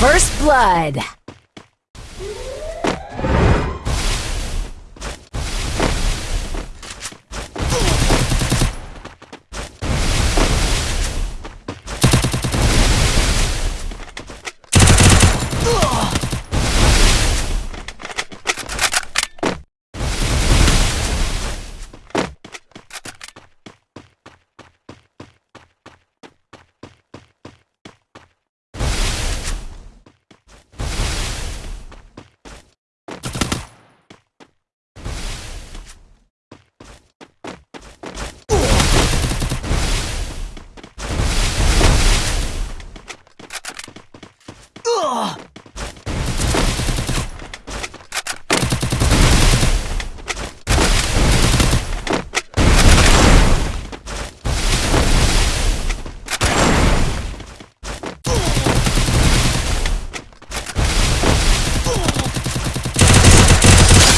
First blood.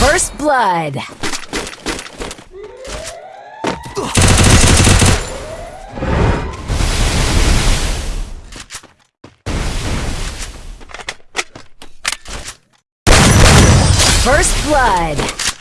First blood. First blood.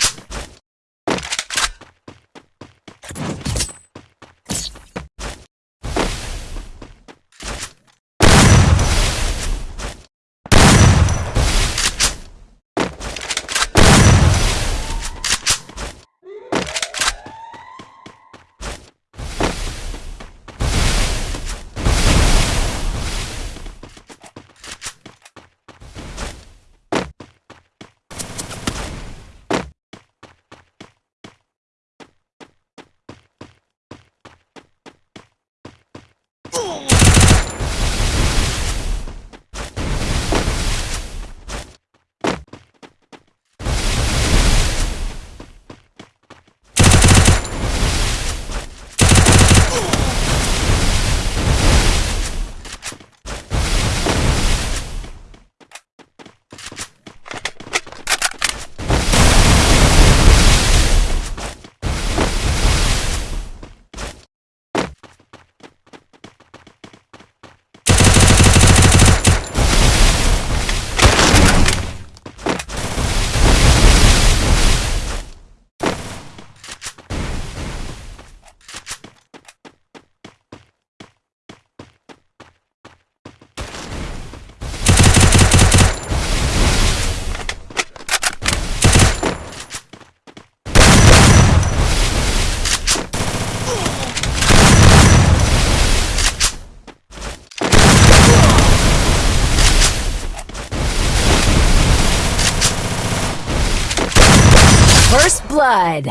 Blood.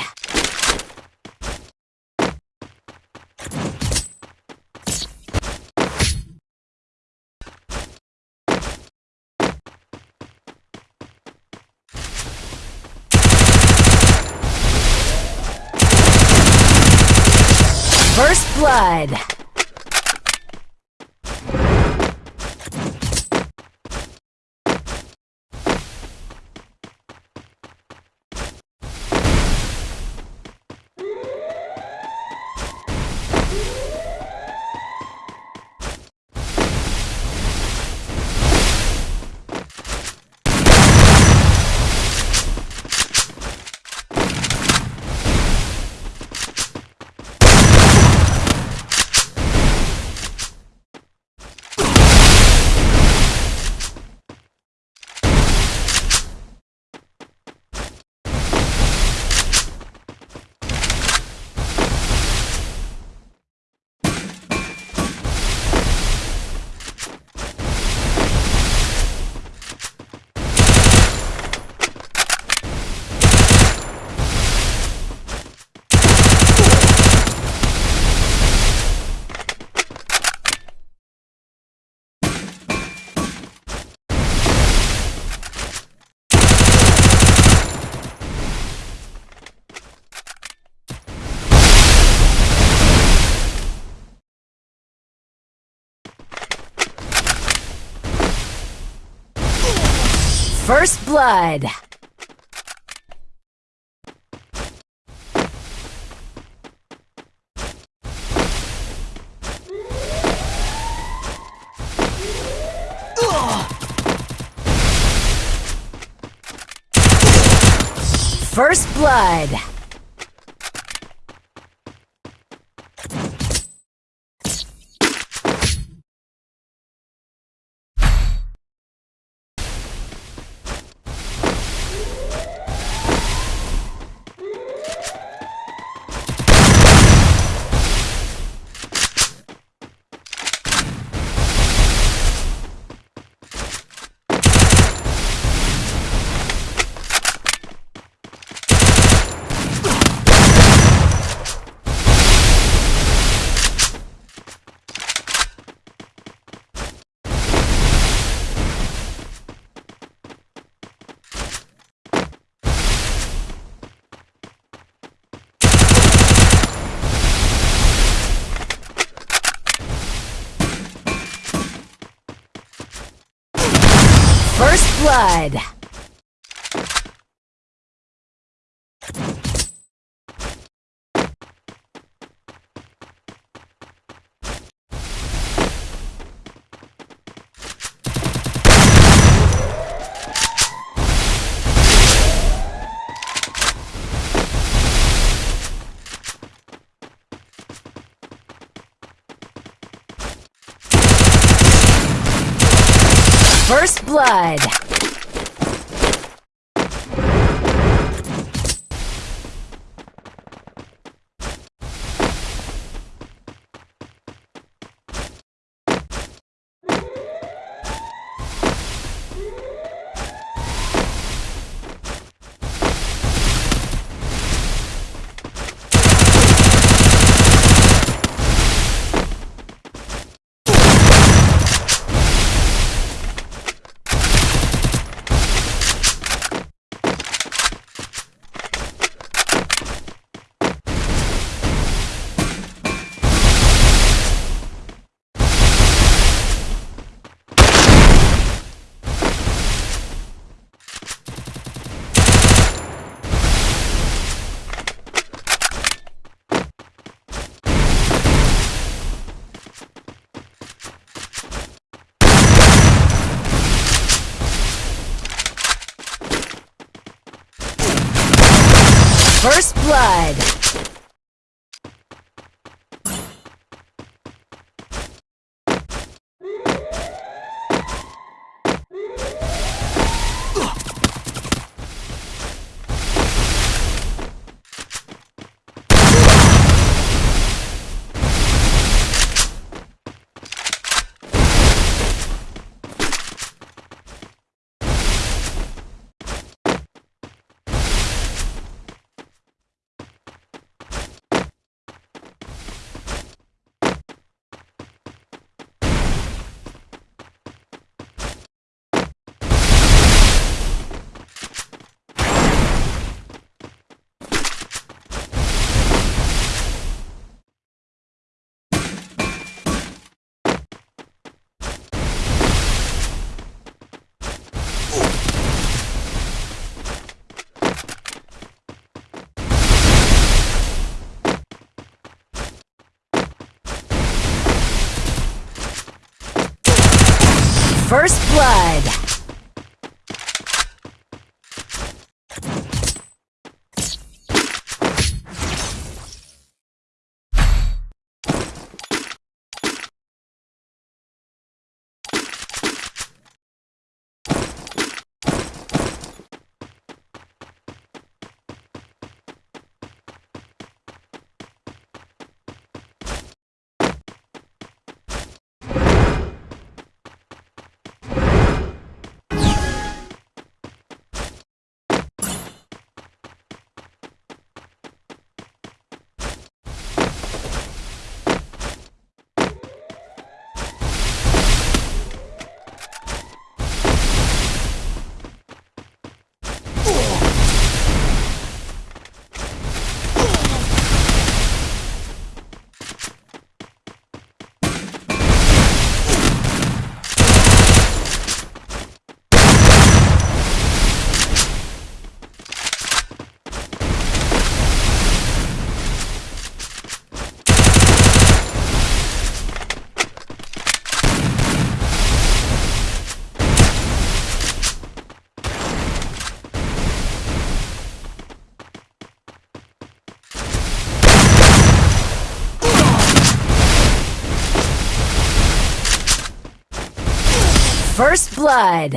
First blood. First Blood. First Blood. First blood. First blood. First blood. First blood. First blood.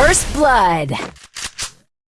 First blood.